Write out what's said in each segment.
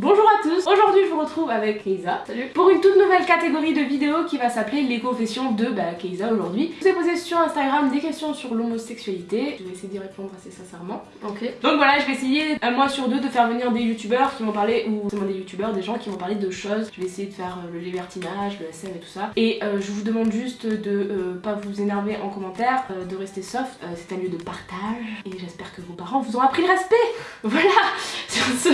Bonjour à tous, je vous retrouve avec Keiza Salut. pour une toute nouvelle catégorie de vidéos qui va s'appeler les confessions de bah, Keiza aujourd'hui. Je vous ai posé sur Instagram des questions sur l'homosexualité, je vais essayer d'y répondre assez sincèrement. Ok. Donc voilà, je vais essayer un mois sur deux de faire venir des youtubeurs qui m'ont parlé, ou seulement des youtubeurs, des gens qui m'ont parlé de choses. Je vais essayer de faire euh, le libertinage, le SM et tout ça. Et euh, je vous demande juste de euh, pas vous énerver en commentaire, euh, de rester soft. C'est un lieu de partage et j'espère que vos parents vous ont appris le respect. Voilà, sur ce,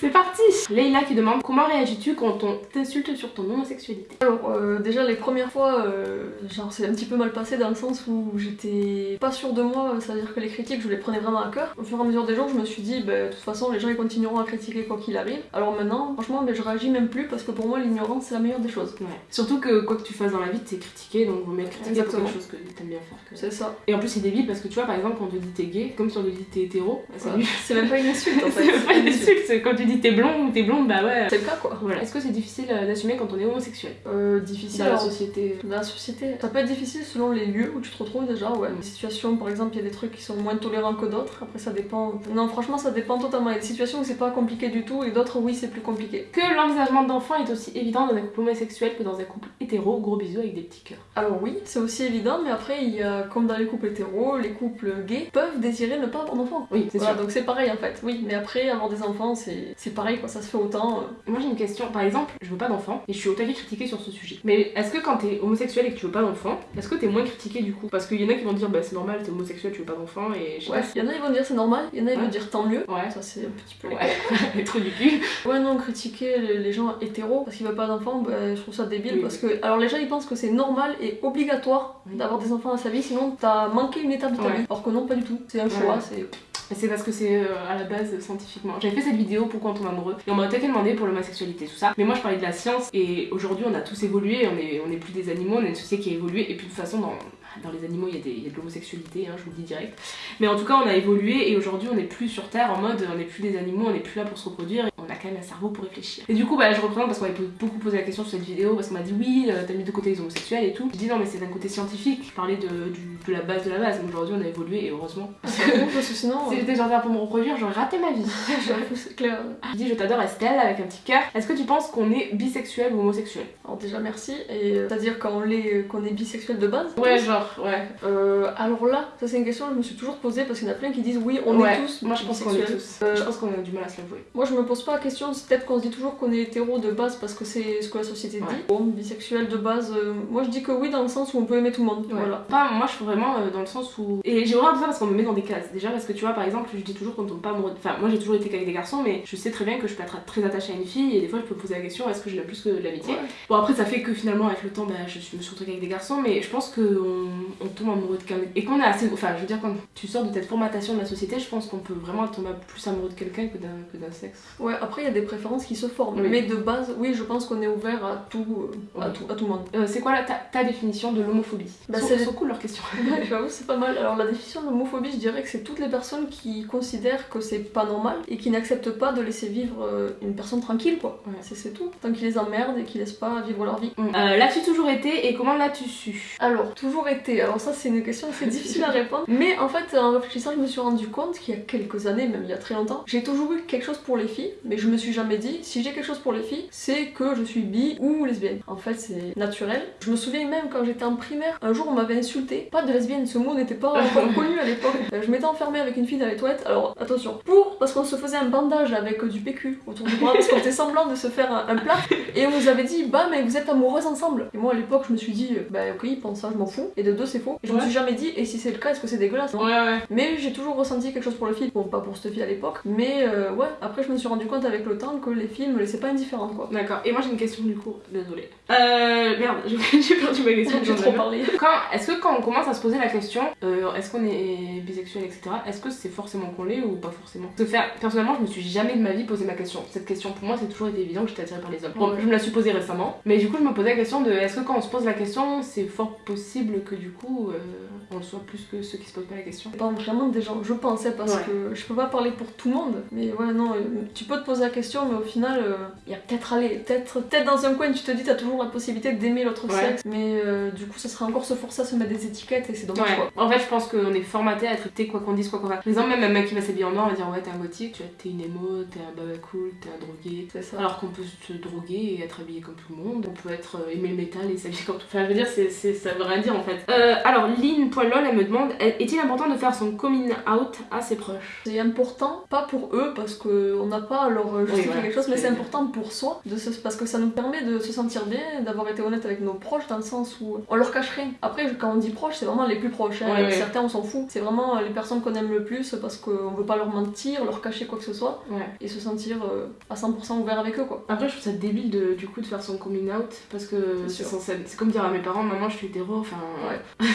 c'est parti. Leïla qui demande comment réagis-tu quand on t'insulte sur ton homosexualité Alors euh, déjà les premières fois, euh, genre c'est un petit peu mal passé dans le sens où j'étais pas sûre de moi, c'est-à-dire que les critiques je les prenais vraiment à cœur. Au fur et à mesure des jours je me suis dit bah, de toute façon les gens ils continueront à critiquer quoi qu'il arrive. Alors maintenant franchement mais je réagis même plus parce que pour moi l'ignorance c'est la meilleure des choses. Ouais. Surtout que quoi que tu fasses dans la vie, t'es critiqué, donc vaut mieux pour Exactement. quelque chose que t'aimes bien faire. que- C'est ça. Et en plus c'est débile parce que tu vois par exemple quand on te dit t'es gay, comme si on te dit t'es hétéro, bah, c'est Ouais. nul. C'est même pas une insulte en fait. C'est pas une insulte, c'est quand tu dis t'es blond ou t'es blonde, bah ouais. Quoi. Voilà. Est-ce que c'est difficile euh, d'assumer quand on est homosexuel? Euh, difficile dans la société Dans la société, ça peut être difficile selon les lieux où tu te retrouves déjà, ouais. Mm. Des situations, par exemple, il y a des trucs qui sont moins tolérants que d'autres, après ça dépend. Non, franchement, ça dépend totalement. Il y a des situations où c'est pas compliqué du tout et d'autres, oui, c'est plus compliqué. Que l'envisagement d'enfant est aussi évident dans un couple homosexuel que dans un couple hétéro, gros bisous avec des petits cœurs. Alors, oui, c'est aussi évident, mais après, il y a, comme dans les couples hétéros, les couples gays peuvent désirer ne pas avoir d'enfants. Oui, c'est Voilà, sûr. donc c'est pareil en fait, oui, mais après, avoir des enfants, c'est c'est pareil, quoi, ça se fait autant. euh. Moi j'ai une question, par exemple, je veux pas d'enfant et je suis autant critiquée sur ce sujet. Mais est-ce que quand t'es homosexuel et que tu veux pas d'enfant, est-ce que t'es moins critiqué du coup? Parce qu'il y en a qui vont dire bah c'est normal, t'es homosexuel, tu veux pas d'enfant et je sais Ouais, pas. il y en a, ils vont dire c'est normal, il y en a, ils Ouais. vont dire tant mieux. Ouais. Ça, c'est un petit peu. Ouais, les du cul. Ouais, non, critiquer les gens hétéros parce qu'ils veulent pas d'enfants, bah, je trouve ça débile Oui. parce que. Alors, les gens ils pensent que c'est normal et obligatoire Oui. d'avoir des enfants dans sa vie, sinon t'as manqué une étape de ta Ouais. vie. Alors que non, pas du tout. C'est un choix, c'est. C'est parce que c'est euh, à la base scientifiquement. J'avais fait cette vidéo pourquoi on tombe amoureux et on m'a attaqué demandé pour l'homosexualité tout ça. Mais moi je parlais de la science et aujourd'hui on a tous évolué, on est, on plus des animaux, on est une société qui a évolué et puis de toute façon dans, les animaux il y, a de l'homosexualité, hein, je vous le dis direct. Mais en tout cas on a évolué et aujourd'hui on n'est plus sur Terre en mode on n'est plus des animaux, on n'est plus là pour se reproduire, quand même un cerveau pour réfléchir. Et du coup bah je représente parce qu'on m'a beaucoup posé la question sur cette vidéo parce qu'on m'a dit oui euh, t'as mis de côté les homosexuels et tout. Je dis non mais c'est d'un côté scientifique, je parlais de, du- de la base de la base, mais aujourd'hui on a évolué et heureusement. C'est bon, parce que sinon. Si j'étais Terre pour me reproduire, j'aurais raté ma vie. C'est clair. Je dis je t'adore Estelle avec un petit cœur. Est-ce que tu penses qu'on est bisexuel ou homosexuel? Alors, déjà, merci. Et euh, c'est-à-dire qu'on l'est- qu'on est bisexuel de base? Ouais, genre, ouais. Euh, alors là, ça c'est une question que je me suis toujours posée parce qu'il y en a plein qui disent oui, on Ouais, est tous. Moi je pense qu'on est tous. Euh, Je pense qu'on a du mal à se l'avouer. Moi je me pose pas la question, c'est peut-être qu'on se dit toujours qu'on est hétéro de base parce que c'est ce que la société Ouais. dit. Bon, bisexuel de base, euh, moi je dis que oui dans le sens où on peut aimer tout le monde. Voilà. Moi je suis vraiment euh, dans le sens où. Et j'ai horreur de ça parce qu'on me met dans des cases. Déjà parce que tu vois, par exemple, je dis toujours qu'on tombe pas amoureux. Enfin, moi j'ai toujours été qu'avec des garçons, mais je sais très bien que je peux être très attachée à une fille et des fois je peux me poser la question est-ce que je l'aime plus que de l'amitié Ouais. Bon, après ça fait que finalement avec le temps, bah, je me suis retrouvée avec des garçons, mais je pense qu'on on tombe amoureux de quelqu'un. Et qu'on est assez. Enfin, je veux dire, quand tu sors de cette formatation de la société, je pense qu'on peut vraiment tomber plus amoureux de quelqu'un que d'un que d'un sexe. Ouais, après il y a des préférences qui se forment. Oui. Mais de base, oui, je pense qu'on est ouvert à tout, euh, à Oui. tout, à tout le monde. Euh, c'est quoi la- ta, ta définition de l'homophobie? Bah, c'est- cool leurs questions. Ouais, J'avoue, c'est pas mal. Alors, la définition de l'homophobie, je dirais que c'est toutes les personnes qui considèrent que c'est pas normal et qui n'acceptent pas de laisser vivre euh, une personne tranquille, quoi. Ouais. C'est tout. Tant qu'ils les emmerdent et qu'ils laissent pas vivre leur vie. Euh, L'as-tu toujours été et comment l'as-tu su? Alors, toujours été. Alors, ça, c'est une question assez difficile à répondre. Mais en fait, en réfléchissant, je me suis rendu compte qu'il y a quelques années, même il y a très longtemps, j'ai toujours eu quelque chose pour les filles, mais je me suis jamais dit, si j'ai quelque chose pour les filles, c'est que je suis bi ou lesbienne. En fait, c'est naturel. Je me souviens même quand j'étais en primaire, un jour, on m'avait insulté. Pas de lesbienne, ce mot n'était pas encore connu à l'époque. Euh, Je m'étais enfermée avec une fille dans les toilettes. Alors, attention, pour, parce qu'on se faisait un bandage avec euh, du PQ autour du bras, parce qu'on était semblant de se faire un, un plat, et on nous avait dit, bah, mais vous êtes amoureuses ensemble. Et moi, à l'époque, je me suis dit, bah, ok, ils pensent ça, je m'en fous. Et de deux, c'est faux. Et je me suis jamais dit, et si c'est le cas, est-ce que c'est dégueulasse Ouais, ouais. mais j'ai toujours ressenti quelque chose pour les filles. Bon, pas pour cette fille à l'époque, mais euh, ouais, après je me suis rendu compte avec le temps que les filles me laissaient pas indifférente quoi. D'accord. Et moi j'ai une question du coup. Désolée. Euh. Merde, j'ai perdu ma question. J'ai trop parlé. Quand, est-ce que quand on commence à se poser la question, euh, est-ce qu'on est bisexuel, etc., est-ce que c'est forcément qu'on l'est ou pas forcément? Parce que faire, personnellement, je me suis jamais de ma vie posé ma question. Cette question, pour moi, c'est toujours été évident que j'étais attirée par les hommes. Bon, je me la suis posée récemment, mais du coup, je me posais la question de est-ce que quand on se pose la question, c'est fort possible que du coup, euh, en soi plus que ceux qui se posent pas la question? Dépend vraiment des gens, je pensais, parce Ouais. que je peux pas parler pour tout le monde. Mais ouais, non, euh, tu peux te poser la question, mais au final, euh, il y a peut-être aller, peut-être peut dans un coin, tu te dis, t'as toujours la possibilité d'aimer l'autre Ouais. sexe. Mais euh, du coup, ça serait encore se forcer à se mettre des étiquettes et c'est dommage Ouais. quoi. En fait, je pense qu'on est formaté à traiter quoi qu'on dise, quoi qu'on fasse. Par exemple, même un mec qui va s'habiller en noir va dire ouais, t'es un gothique, tu t'es une émo, t'es un baba cool, t'es un drogué. C'est ça. Alors qu'on peut se droguer et être habillé comme tout le monde, on peut être euh, aimer le métal et s'habiller comme tout. Enfin, je veux dire, c'est, ça veut rien dire en fait. Euh, alors, Lynn.lol, elle me demande est-il important de faire son coming out à ses proches? C'est important, pas pour eux, parce qu'on n'a pas à leur justifier voilà, quelque chose, mais c'est- important pour soi, de se- parce que ça nous permet de se sentir bien, d'avoir été honnête avec nos proches, dans le sens où on leur cache rien. Après, quand on dit proches, c'est vraiment les plus proches. hein. Ouais. Certains, on s'en fout. C'est vraiment les personnes qu'on aime le plus, parce qu'on veut pas leur mentir, leur cacher quoi que ce soit, Ouais. et se sentir euh, à 100% ouvert avec eux, quoi. Après, je trouve ça débile de, du coup de faire son coming out parce que C'est comme dire à mes parents maman je suis hétéro, enfin. Ouais.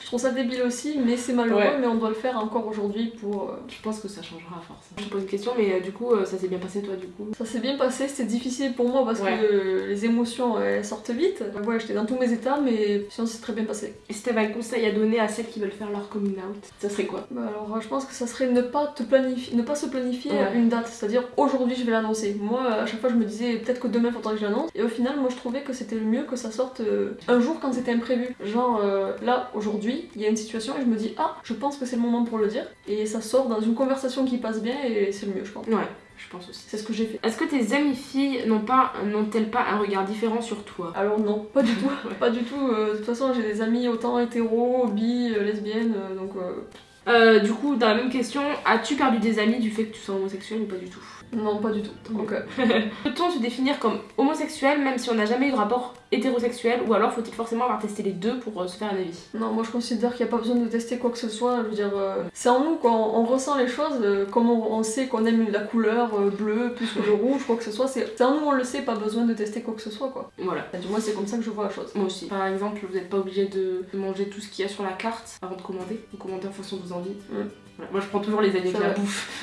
Je trouve ça débile aussi, mais c'est malheureux, Ouais. mais on doit le faire encore aujourd'hui pour. euh, Je pense que ça changera à force. Je te pose une question, mais euh, du coup, euh, ça s'est bien passé? Toi du coup Ça s'est bien passé, c'était difficile pour moi parce Ouais. que les émotions elles sortent vite. Ouais, j'étais dans tous mes états, mais sinon c'est très bien passé. Et si t'avais un conseil à donner à celles qui veulent faire leur coming out, ça serait quoi? Bah alors, je pense que ça serait ne pas te planifier, ne pas se planifier Ouais. une date, c'est-à-dire aujourd'hui je vais l'annoncer. Moi, à chaque fois, je me disais peut-être que demain faudrait que je l'annonce. Et au final, moi, je trouvais que c'était le mieux que ça sorte euh, un jour quand c'était imprévu. Genre euh, là, aujourd'hui, il y a une situation et je me dis ah, je pense que c'est le moment pour le dire. Et ça sort dans une conversation qui passe bien et c'est le mieux, je pense. Ouais, je pense aussi. C'est ce que j'ai fait. Est-ce que tes amies filles n'ont pas, n'ont-elles pas un regard différent sur toi? Alors non, pas du tout. Ouais. Pas du tout. euh, de toute façon, j'ai des amis autant hétéros, bi, euh, lesbiennes, euh, donc euh, Du coup, dans la même question, as-tu perdu des amis du fait que tu sois homosexuel ou pas du tout? Non, pas du tout. Euh, Peut-on se définir comme homosexuel même si on n'a jamais eu de rapport? Hétérosexuel ou alors faut-il forcément avoir testé les deux pour euh, se faire un avis? Non, moi je considère qu'il n'y a pas besoin de tester quoi que ce soit. Je veux dire, euh, c'est en nous, quoi. On, on ressent les choses, euh, comme on, on sait qu'on aime la couleur bleue plus que le rouge, quoi que ce soit. C'est en nous, on le sait, pas besoin de tester quoi que ce soit, quoi. Voilà. Du moins, c'est comme ça que je vois la chose. Moi aussi. Par exemple, vous n'êtes pas obligé de de manger tout ce qu'il y a sur la carte avant de commander. Vous commandez en fonction de vos envies. Mm. Voilà. Moi je prends toujours les avec C'est la bouffe.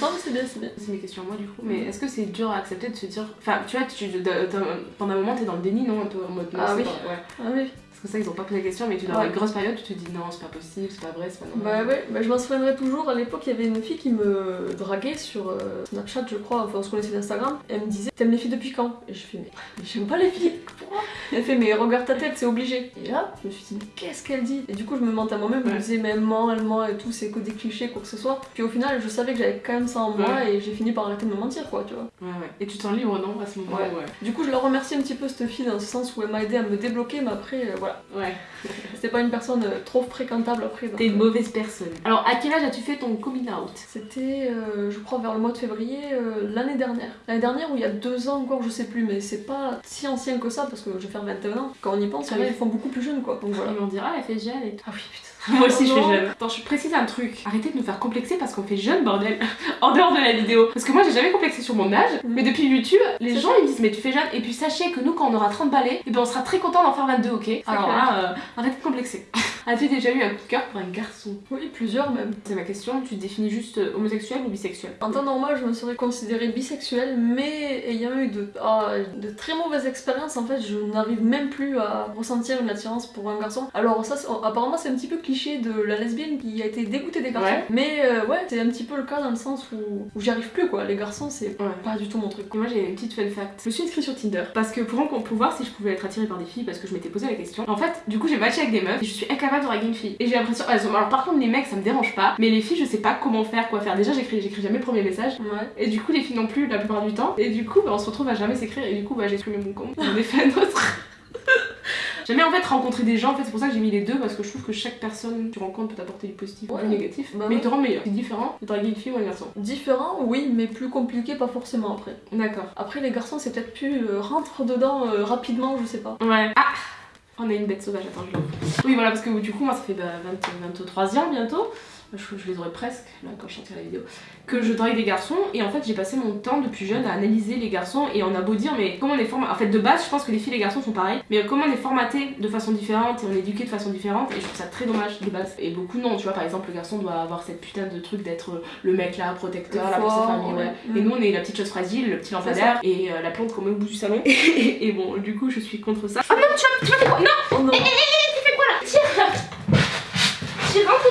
Non, mais c'est bien, c'est bien. C'est mes questions à moi du coup. Mais est-ce que c'est dur à accepter de se dire. Enfin, tu vois, tu, de- de- pendant un moment t'es dans le déni, non? En mode. non, Ah c'est oui. pas- ouais. Ah oui. Parce que ça, ils ont pas posé la question, mais tu dans Ouais. une grosse période, tu te dis non, c'est pas possible, c'est pas vrai, c'est pas Bah normal. ouais, bah, je m'en souviendrai toujours. À l'époque, il y avait une fille qui me draguait sur euh, Snapchat, je crois, enfin on se connaissait d'Instagram. Elle me disait T'aimes les filles depuis quand? Et je fais Mais, mais j'aime pas les filles, pourquoi? Elle fait Mais regarde ta tête, c'est obligé. Et là, je me suis dit Mais qu'est-ce qu'elle dit? Et du coup, je me mentais à moi-même, je me disais Mais elle ment, elle ment et tout, c'est que des clichés, quoi que ce soit. Puis au final, je savais que j'avais quand même ça en moi et j'ai fini par arrêter de me mentir, quoi, tu vois. Ouais, ouais. Et tu te sens libre, non, à ce moment-là? Ouais. Du coup, je la remercie un petit peu, cette fille, dans ce sens où elle m'a aidé à me débloquer, mais après, euh, voilà. Ouais. C'était pas une personne euh, trop fréquentable après. T'es une euh, mauvaise personne. Alors, à quel âge as-tu fait ton coming out? C'était, euh, je crois, vers le mois de février euh, l'année dernière. L'année dernière ou il y a deux ans encore, je sais plus, mais c'est pas si ancien que ça parce que je vais faire 21 ans. Quand on y pense, il y en a, Oui. ils font beaucoup plus jeunes quoi. Donc voilà. Ils vont dire, ah, elle fait jeune et tout. Ah oui, putain. Moi aussi, je fais jeune. Attends, je précise un truc. Arrêtez de nous faire complexer parce qu'on fait jeune, bordel. en dehors de la vidéo. Parce que moi, j'ai jamais complexé sur mon âge. Mais depuis YouTube, les gens ils me disent, mais tu fais jeune. Et puis sachez que nous, quand on aura 30 balais, et ben on sera très content d'en faire 22, ok? Alors clair. là, euh, arrêtez de complexer. As-tu déjà eu un coup de cœur pour un garçon? Oui, plusieurs même. C'est ma question. Tu te définis juste euh, homosexuel ou bisexuel? En temps normal, je me serais considérée bisexuelle, mais ayant eu de, ah, de très mauvaises expériences, en fait, je n'arrive même plus à ressentir une attirance pour un garçon. Alors ça, apparemment, c'est un petit peu cliché de la lesbienne qui a été dégoûtée des garçons. Ouais. Mais euh, ouais, c'est un petit peu le cas dans le sens où, où j'y arrive plus, quoi. Les garçons, c'est Ouais. pas du tout mon truc. Moi j'ai une petite fun fact. Je me suis inscrite sur Tinder parce que pour, pour voir si je pouvais être attirée par des filles parce que je m'étais posé la question. En fait, du coup j'ai matché avec des meufs et je suis incapable de draguer une fille. Et j'ai l'impression. Alors par contre les mecs ça me dérange pas, mais les filles je sais pas comment faire, quoi faire. Déjà j'écris j'écris jamais le premier message. Ouais. Et du coup les filles non plus la plupart du temps. Et du coup bah, on se retrouve à jamais s'écrire et du coup bah, j'ai supprimé mon compte. J'en ai fait un autre. Jamais en fait rencontrer des gens, en fait c'est pour ça que j'ai mis les deux parce que je trouve que chaque personne que tu rencontres peut t'apporter du positif ou Ouais. du négatif. Bah mais ouais. il te rend meilleur. C'est différent de draguer une fille ou un garçon. Différent, oui, mais plus compliqué, pas forcément après. D'accord. Après, les garçons, c'est peut-être plus euh, rentre dedans euh, rapidement, je sais pas. Ouais. Ah On a une bête sauvage, attends, je l'ouvre. Oui, voilà, parce que du coup, moi, ça fait bah, 20 23 ans bientôt. Je, je les aurais presque, là, quand je sortirai la vidéo. Que je drague des garçons. Et en fait, j'ai passé mon temps depuis jeune à analyser les garçons. Et on a beau dire, mais comment on est formaté. En fait, de base, je pense que les filles et les garçons sont pareils. Mais comment on est formaté de façon différente et on est éduqué de façon différente. Et je trouve ça très dommage de base. Et beaucoup non, tu vois, par exemple, le garçon doit avoir cette putain de truc d'être le mec là, protecteur, Le là pour sa famille, ouais. ouais. Et nous, on est la petite chose fragile, le petit lampadaire et euh, la plante qu'on met au bout du salon. Et, et bon, du coup, je suis contre ça. Ah non, tu vas, tu vas Non Oh non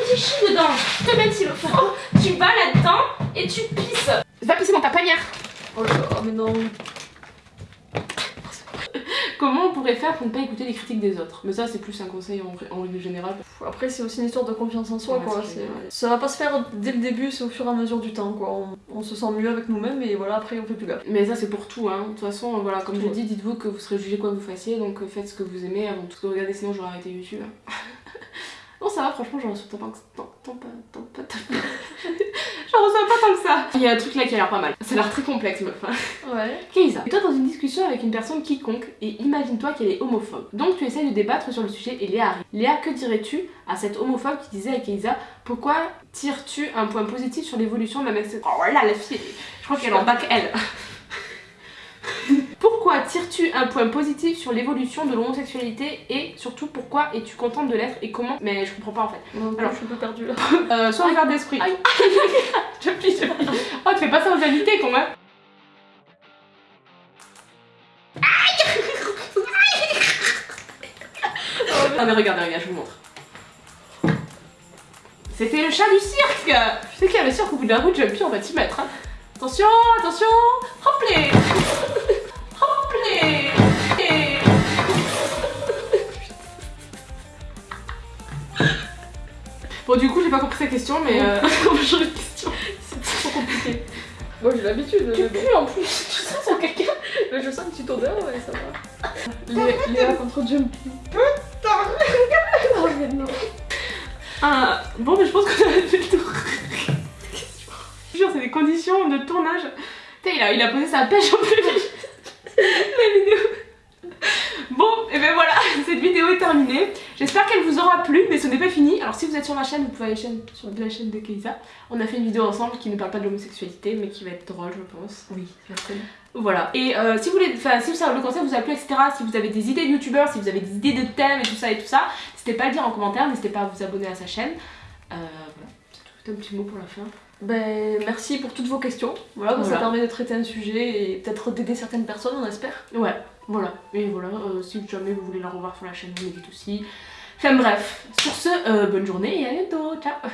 tu chies dedans. Te mets-il au fond, tu vas là-dedans et tu pisses. Va pisser dans ta panière. Oh là là, mais non. Comment on pourrait faire pour ne pas écouter les critiques des autres? Mais ça, c'est plus un conseil en, en règle générale. Après, c'est aussi une histoire de confiance en soi, Ouais, quoi. Ça va pas se faire dès le début, c'est au fur et à mesure du temps, quoi. On, on se sent mieux avec nous-mêmes et voilà, après, on fait plus gaffe. Mais ça, c'est pour tout, hein. De toute façon, voilà, comme Tout, je ouais. dis, dites-vous que vous serez jugé quoi que vous fassiez, donc faites ce que vous aimez avant tout de regarder, sinon j'aurais arrêté YouTube. hein. Ça va, franchement, j'en reçois pas, tant, pas, tant, J'en reçois pas tant que ça. Il y a un truc là qui a l'air pas mal. Ça a l'air très complexe, meuf. Ouais. Keïsa, toi dans une discussion avec une personne quiconque et imagine-toi qu'elle est homophobe. Donc tu essayes de débattre sur le sujet et Léa arrive. Léa, que dirais-tu à cette homophobe qui disait à Keïsa Pourquoi tires-tu un point positif sur l'évolution de la mec Oh là, la fille, je crois qu'elle est en bac elle. Pourquoi tires-tu un point positif sur l'évolution de l'homosexualité et surtout pourquoi es-tu contente de l'être et comment Mais je comprends pas en fait. Non, Alors- je suis un peu perdue là. Euh, sois ouvert d'esprit. Je plie, je plie. Oh, tu fais pas ça aux invités quand même. Ah mais regardez, regardez, je vous montre. C'était le chat du cirque Je sais qu'il y a le cirque au bout de la route, j'aime plus, on va t'y mettre. hein. Attention, attention Hop Bon du coup j'ai pas compris sa question mais euh... on va changer de question. C'est trop compliqué. Moi, j'ai l'habitude, mais Tu pues en plus, tu sens sur quelqu'un Mais je sens une petite odeur, ouais, ça va. Léa, Léa contre Jumpy. Oh, mais non. Ah, bon, mais je pense qu'on a fait le tour. Je jure, c'est des conditions de tournage. Putain, il a, il a posé sa pêche en plus. La vidéo. Bon, et ben voilà, cette vidéo est terminée. J'espère qu'elle vous aura plu, mais ce n'est pas fini. Alors, si vous êtes sur ma chaîne, vous pouvez aller chaîne- sur la chaîne de Keisa. On a fait une vidéo ensemble qui ne parle pas de l'homosexualité, mais qui va être drôle, je pense. Oui, merci. Voilà. Et euh, si vous voulez, enfin, si ça, le conseil vous a plu, etc., si vous avez des idées de youtubeurs, si vous avez des idées de thèmes et tout ça et tout ça, n'hésitez pas à le dire en commentaire, n'hésitez pas à vous abonner à sa chaîne. Euh, voilà. C'est tout. un petit mot pour la fin? Ben, merci pour toutes vos questions. Voilà, Voilà. ça permet de traiter un sujet et peut-être d'aider certaines personnes, on espère. Ouais, voilà. Et voilà, euh, si jamais vous voulez la revoir sur la chaîne, vous dites aussi. Enfin bref, sur ce, euh, bonne journée et à bientôt. Ciao